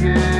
Yeah.